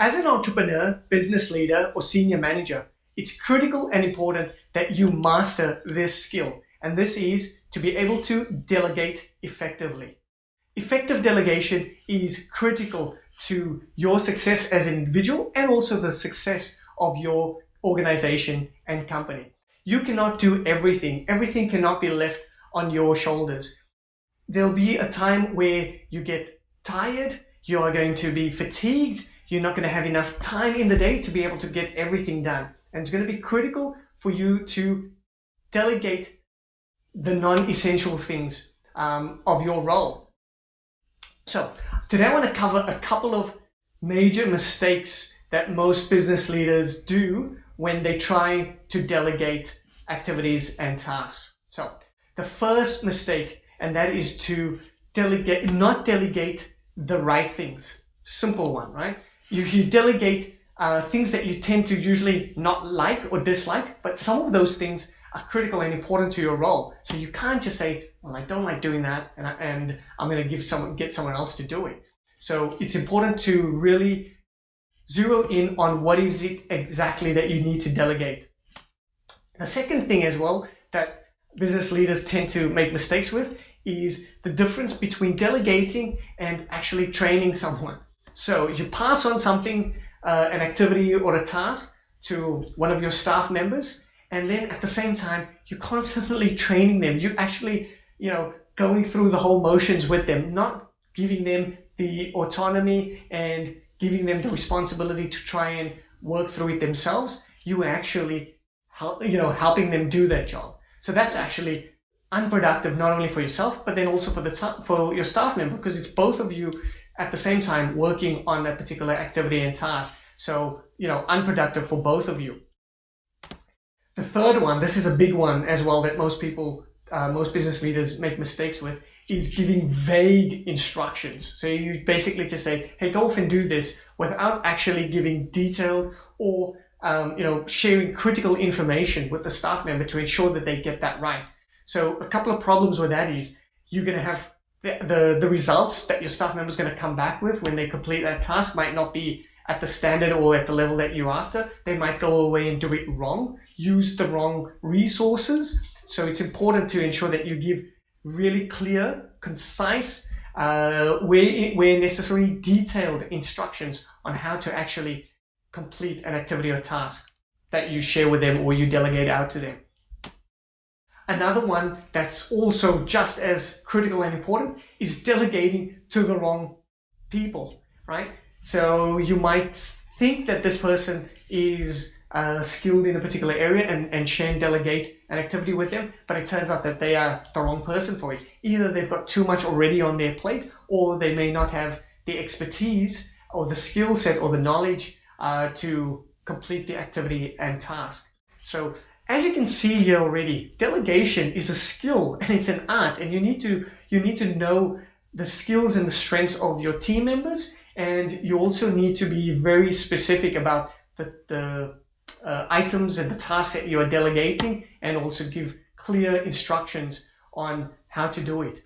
As an entrepreneur, business leader, or senior manager, it's critical and important that you master this skill. And this is to be able to delegate effectively. Effective delegation is critical to your success as an individual and also the success of your organization and company. You cannot do everything. Everything cannot be left on your shoulders. There'll be a time where you get tired, you are going to be fatigued, you're not going to have enough time in the day to be able to get everything done. And it's going to be critical for you to delegate the non-essential things um, of your role. So today I want to cover a couple of major mistakes that most business leaders do when they try to delegate activities and tasks. So the first mistake, and that is to delegate, not delegate the right things. Simple one, right? You, you delegate uh, things that you tend to usually not like or dislike, but some of those things are critical and important to your role. So you can't just say, well, I don't like doing that and, I, and I'm going to give someone, get someone else to do it. So it's important to really zero in on what is it exactly that you need to delegate. The second thing as well that business leaders tend to make mistakes with is the difference between delegating and actually training someone. So you pass on something, uh, an activity or a task to one of your staff members, and then at the same time, you're constantly training them. You're actually, you know, going through the whole motions with them, not giving them the autonomy and giving them the responsibility to try and work through it themselves. You actually, help, you know, helping them do that job. So that's actually unproductive not only for yourself, but then also for the for your staff member because it's both of you at the same time working on a particular activity and task. So, you know, unproductive for both of you. The third one, this is a big one as well that most people, uh, most business leaders make mistakes with, is giving vague instructions. So you basically just say, hey, go off and do this without actually giving detailed or um, you know, sharing critical information with the staff member to ensure that they get that right. So a couple of problems with that is you're going to have the, the, the results that your staff member is going to come back with when they complete that task might not be at the standard or at the level that you're after. They might go away and do it wrong, use the wrong resources. So it's important to ensure that you give really clear, concise, uh, where, where necessary, detailed instructions on how to actually complete an activity or task that you share with them or you delegate out to them. Another one that's also just as critical and important is delegating to the wrong people, right? So you might think that this person is uh, skilled in a particular area and, and share and delegate an activity with them, but it turns out that they are the wrong person for it. Either they've got too much already on their plate, or they may not have the expertise or the skill set or the knowledge uh, to complete the activity and task. So as you can see here already, delegation is a skill and it's an art and you need to, you need to know the skills and the strengths of your team members and you also need to be very specific about the, the uh, items and the tasks that you are delegating and also give clear instructions on how to do it.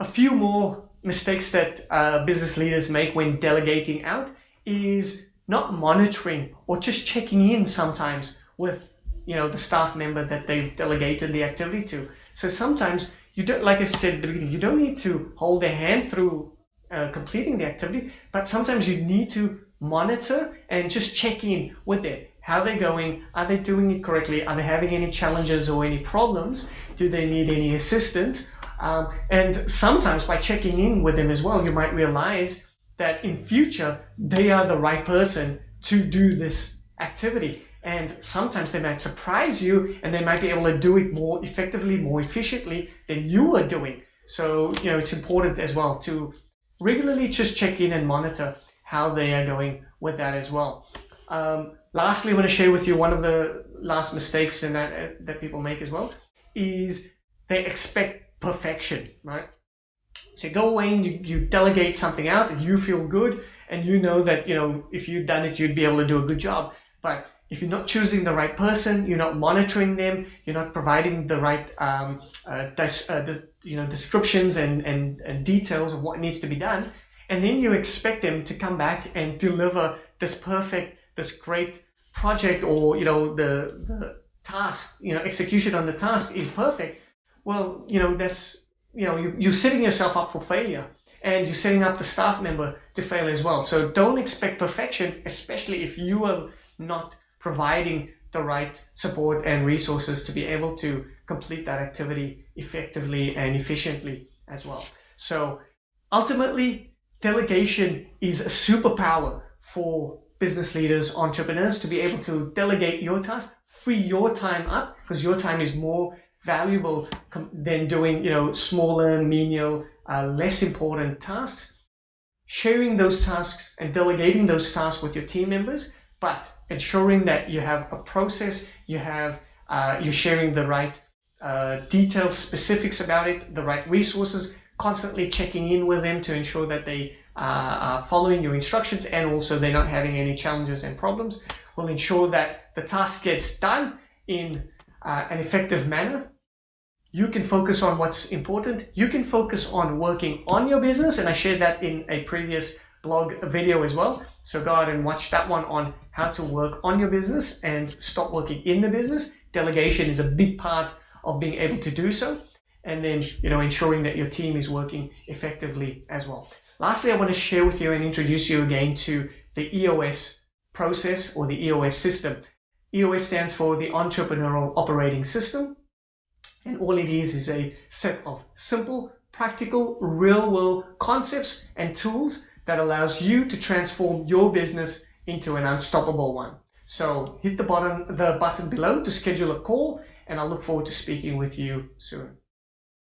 A few more mistakes that uh, business leaders make when delegating out is not monitoring or just checking in sometimes with you know, the staff member that they've delegated the activity to. So sometimes you don't, like I said at the beginning, you don't need to hold their hand through uh, completing the activity, but sometimes you need to monitor and just check in with them. How they're going, are they doing it correctly? Are they having any challenges or any problems? Do they need any assistance? Um, and sometimes by checking in with them as well, you might realize that in future, they are the right person to do this activity and sometimes they might surprise you and they might be able to do it more effectively, more efficiently than you are doing. So, you know, it's important as well to regularly just check in and monitor how they are going with that as well. Um, lastly, I want to share with you one of the last mistakes that, that people make as well is they expect perfection, right? So you go away and you, you delegate something out and you feel good and you know that, you know, if you'd done it, you'd be able to do a good job. But if you're not choosing the right person, you're not monitoring them, you're not providing the right um, uh, uh, the, you know descriptions and, and, and details of what needs to be done, And then you expect them to come back and deliver this perfect, this great project or, you know, the, the task, you know, execution on the task is perfect. Well, you know, that's, you know, you, you're setting yourself up for failure and you're setting up the staff member to fail as well. So don't expect perfection, especially if you are not providing the right support and resources to be able to complete that activity effectively and efficiently as well. So ultimately, delegation is a superpower for business leaders, entrepreneurs to be able to delegate your tasks, free your time up because your time is more valuable than doing, you know, smaller, menial, uh, less important tasks. Sharing those tasks and delegating those tasks with your team members, but ensuring that you have a process, you have, uh, you're sharing the right uh, details, specifics about it, the right resources, constantly checking in with them to ensure that they uh, are following your instructions and also they're not having any challenges and problems will ensure that the task gets done in uh, an effective manner. You can focus on what's important. You can focus on working on your business. And I shared that in a previous blog video as well. So go out and watch that one on how to work on your business and stop working in the business. Delegation is a big part of being able to do so and then you know ensuring that your team is working effectively as well. Lastly, I want to share with you and introduce you again to the EOS process or the EOS system. EOS stands for the Entrepreneurial Operating System and all it is is a set of simple, practical, real-world concepts and tools that allows you to transform your business into an unstoppable one. So hit the button, the button below to schedule a call and I look forward to speaking with you soon.